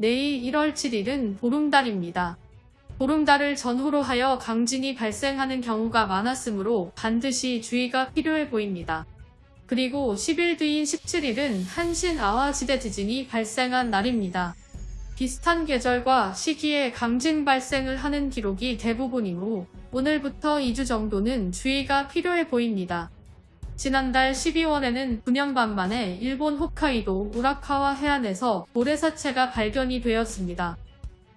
내일 1월 7일은 보름달입니다. 보름달을 전후로 하여 강진이 발생하는 경우가 많았으므로 반드시 주의가 필요해 보입니다. 그리고 10일 뒤인 17일은 한신 아화지대 지진이 발생한 날입니다. 비슷한 계절과 시기에 강진 발생을 하는 기록이 대부분이므로 오늘부터 2주 정도는 주의가 필요해 보입니다. 지난달 12월에는 9년 반 만에 일본 홋카이도 우라카와 해안에서 모래사체가 발견이 되었습니다.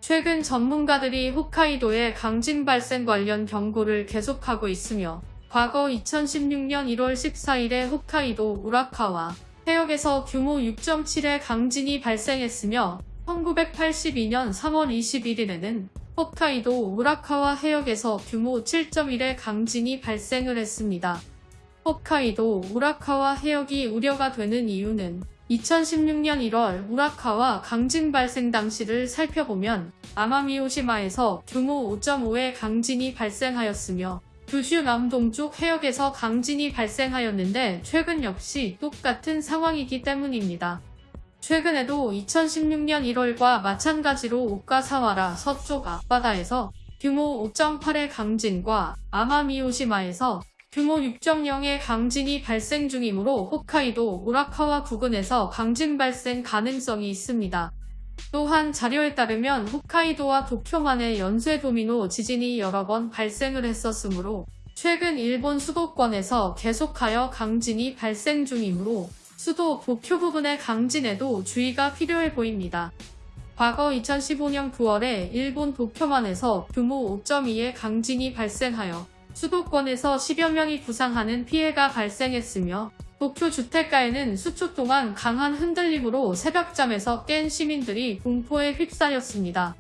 최근 전문가들이 홋카이도의 강진 발생 관련 경고를 계속하고 있으며 과거 2016년 1월 14일에 홋카이도 우라카와 해역에서 규모 6.7의 강진이 발생했으며 1982년 3월 21일에는 홋카이도 우라카와 해역에서 규모 7.1의 강진이 발생을 했습니다. 홋카이도 우라카와 해역이 우려가 되는 이유는 2016년 1월 우라카와 강진 발생 당시를 살펴보면 아마미오시마에서 규모 5.5의 강진이 발생하였으며 규슈 남동쪽 해역에서 강진이 발생하였는데 최근 역시 똑같은 상황이기 때문입니다. 최근에도 2016년 1월과 마찬가지로 오카사와라 서쪽 앞바다에서 규모 5.8의 강진과 아마미오시마에서 규모 6.0의 강진이 발생 중이므로 홋카이도 우라카와 부근에서 강진 발생 가능성이 있습니다. 또한 자료에 따르면 홋카이도와 도쿄만의 연쇄 도미노 지진이 여러 번 발생을 했었으므로 최근 일본 수도권에서 계속하여 강진이 발생 중이므로 수도 도쿄 부분의 강진에도 주의가 필요해 보입니다. 과거 2015년 9월에 일본 도쿄만에서 규모 5.2의 강진이 발생하여 수도권에서 10여 명이 부상하는 피해가 발생했으며 도쿄 주택가에는 수초 동안 강한 흔들림으로 새벽잠에서 깬 시민들이 공포에 휩싸였습니다.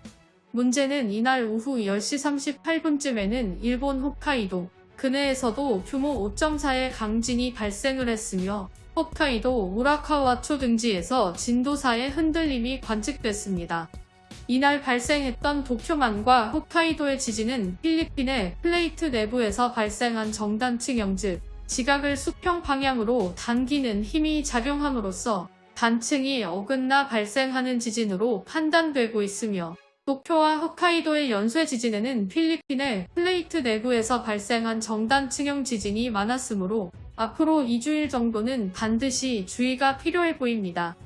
문제는 이날 오후 10시 38분쯤에는 일본 홋카이도 근해에서도 규모 5.4의 강진이 발생을 했으며 홋카이도 우라카와초 등지에서 진도 4의 흔들림이 관측됐습니다. 이날 발생했던 도쿄만과 홋카이도의 지진은 필리핀의 플레이트 내부에서 발생한 정단층형 즉 지각을 수평 방향으로 당기는 힘이 작용함으로써 단층이 어긋나 발생하는 지진으로 판단되고 있으며 도쿄와 홋카이도의 연쇄 지진에는 필리핀의 플레이트 내부에서 발생한 정단층형 지진이 많았으므로 앞으로 2주일 정도는 반드시 주의가 필요해 보입니다.